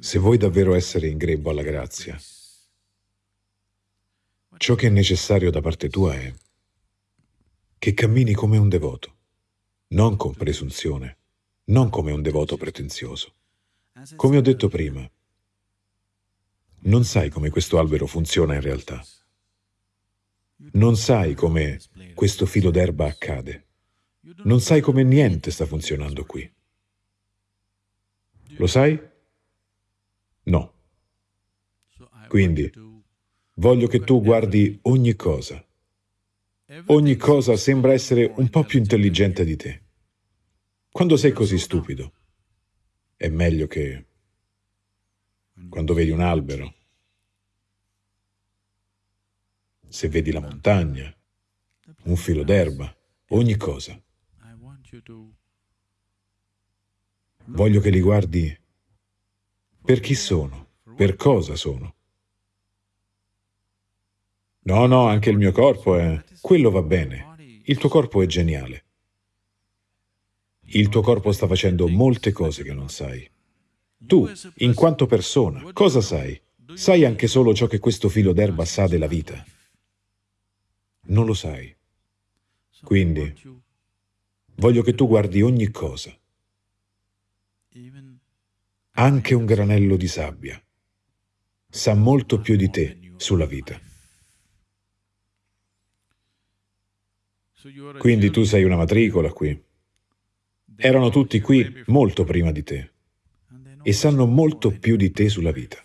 Se vuoi davvero essere in grembo alla grazia, ciò che è necessario da parte tua è che cammini come un devoto, non con presunzione, non come un devoto pretenzioso. Come ho detto prima, non sai come questo albero funziona in realtà. Non sai come questo filo d'erba accade. Non sai come niente sta funzionando qui. Lo sai? No. Quindi, voglio che tu guardi ogni cosa. Ogni cosa sembra essere un po' più intelligente di te. Quando sei così stupido, è meglio che quando vedi un albero, se vedi la montagna, un filo d'erba, ogni cosa. Voglio che li guardi per chi sono, per cosa sono. No, no, anche il mio corpo è... Quello va bene. Il tuo corpo è geniale. Il tuo corpo sta facendo molte cose che non sai. Tu, in quanto persona, cosa sai? Sai anche solo ciò che questo filo d'erba sa della vita. Non lo sai. Quindi, voglio che tu guardi ogni cosa, anche un granello di sabbia. Sa molto più di te sulla vita. Quindi tu sei una matricola qui. Erano tutti qui molto prima di te e sanno molto più di te sulla vita.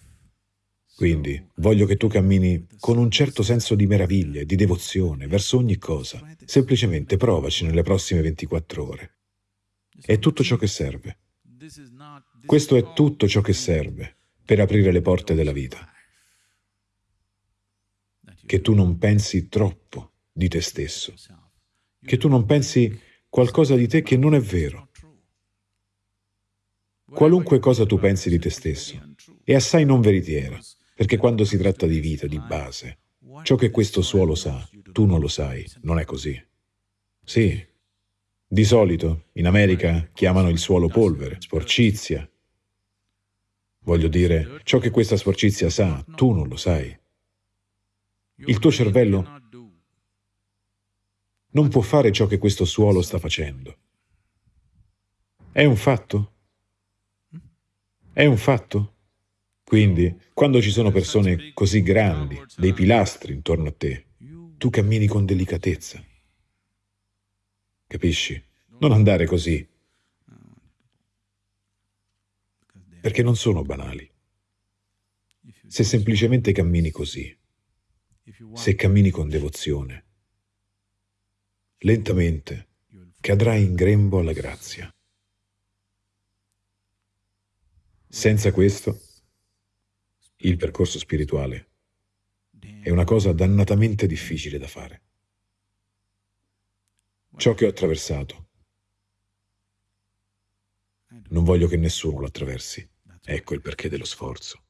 Quindi voglio che tu cammini con un certo senso di meraviglia e di devozione verso ogni cosa. Semplicemente provaci nelle prossime 24 ore. È tutto ciò che serve. Questo è tutto ciò che serve per aprire le porte della vita. Che tu non pensi troppo di te stesso. Che tu non pensi qualcosa di te che non è vero. Qualunque cosa tu pensi di te stesso è assai non veritiera, perché quando si tratta di vita, di base, ciò che questo suolo sa, tu non lo sai, non è così. Sì, di solito in America chiamano il suolo polvere, sporcizia. Voglio dire, ciò che questa sporcizia sa, tu non lo sai. Il tuo cervello non può fare ciò che questo suolo sta facendo. È un fatto? È un fatto? Quindi, quando ci sono persone così grandi, dei pilastri intorno a te, tu cammini con delicatezza. Capisci? Non andare così. Perché non sono banali. Se semplicemente cammini così, se cammini con devozione, lentamente cadrai in grembo alla grazia. Senza questo, il percorso spirituale è una cosa dannatamente difficile da fare. Ciò che ho attraversato, non voglio che nessuno lo attraversi. Ecco il perché dello sforzo.